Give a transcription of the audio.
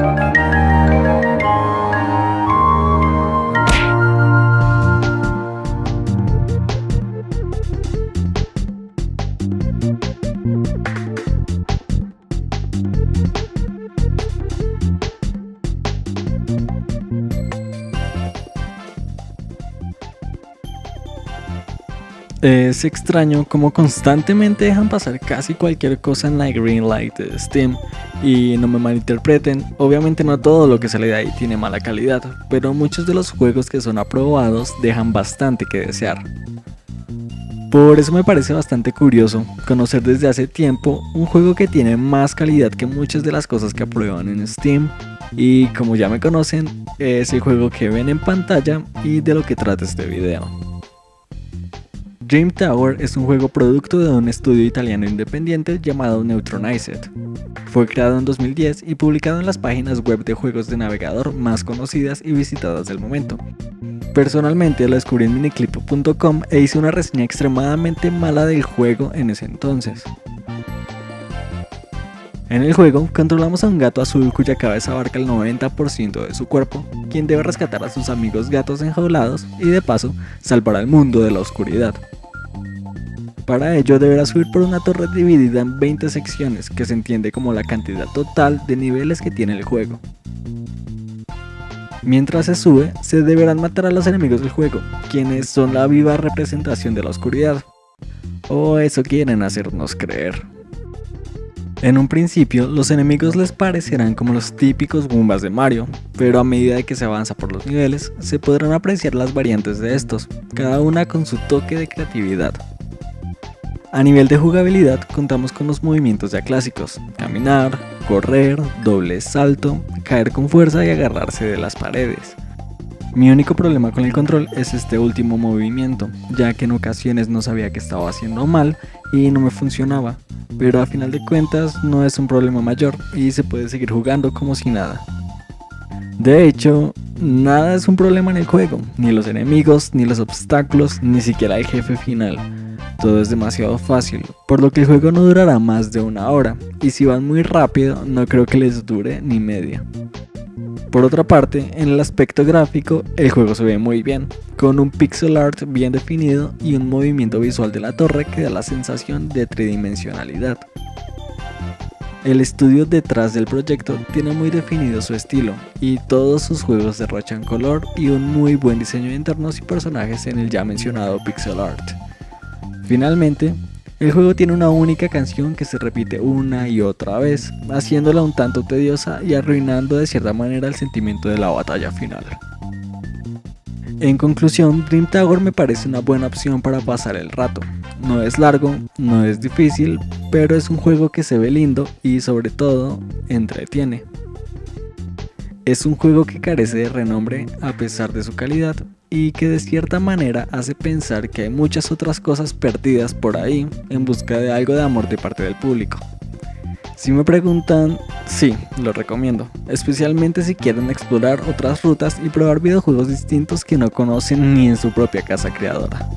Thank you. Es extraño como constantemente dejan pasar casi cualquier cosa en la green light de Steam. Y no me malinterpreten, obviamente no todo lo que sale de ahí tiene mala calidad, pero muchos de los juegos que son aprobados dejan bastante que desear. Por eso me parece bastante curioso conocer desde hace tiempo un juego que tiene más calidad que muchas de las cosas que aprueban en Steam y como ya me conocen, es el juego que ven en pantalla y de lo que trata este video. Dream Tower es un juego producto de un estudio italiano independiente llamado Neutronized. Fue creado en 2010 y publicado en las páginas web de juegos de navegador más conocidas y visitadas del momento. Personalmente lo descubrí en miniclip.com e hice una reseña extremadamente mala del juego en ese entonces. En el juego, controlamos a un gato azul cuya cabeza abarca el 90% de su cuerpo, quien debe rescatar a sus amigos gatos enjaulados y de paso salvar al mundo de la oscuridad. Para ello deberá subir por una torre dividida en 20 secciones, que se entiende como la cantidad total de niveles que tiene el juego. Mientras se sube, se deberán matar a los enemigos del juego, quienes son la viva representación de la oscuridad. O eso quieren hacernos creer. En un principio, los enemigos les parecerán como los típicos Goombas de Mario, pero a medida que se avanza por los niveles, se podrán apreciar las variantes de estos, cada una con su toque de creatividad. A nivel de jugabilidad contamos con los movimientos ya clásicos, caminar, correr, doble salto, caer con fuerza y agarrarse de las paredes. Mi único problema con el control es este último movimiento, ya que en ocasiones no sabía que estaba haciendo mal y no me funcionaba, pero a final de cuentas no es un problema mayor y se puede seguir jugando como si nada. De hecho, nada es un problema en el juego, ni los enemigos, ni los obstáculos, ni siquiera el jefe final todo es demasiado fácil, por lo que el juego no durará más de una hora, y si van muy rápido no creo que les dure ni media. Por otra parte, en el aspecto gráfico, el juego se ve muy bien, con un pixel art bien definido y un movimiento visual de la torre que da la sensación de tridimensionalidad. El estudio detrás del proyecto tiene muy definido su estilo, y todos sus juegos derrochan color y un muy buen diseño de entornos y personajes en el ya mencionado pixel art. Finalmente, el juego tiene una única canción que se repite una y otra vez, haciéndola un tanto tediosa y arruinando de cierta manera el sentimiento de la batalla final. En conclusión, Dream Tower me parece una buena opción para pasar el rato. No es largo, no es difícil, pero es un juego que se ve lindo y sobre todo entretiene. Es un juego que carece de renombre a pesar de su calidad, y que de cierta manera hace pensar que hay muchas otras cosas perdidas por ahí en busca de algo de amor de parte del público. Si me preguntan, sí, lo recomiendo, especialmente si quieren explorar otras rutas y probar videojuegos distintos que no conocen ni en su propia casa creadora.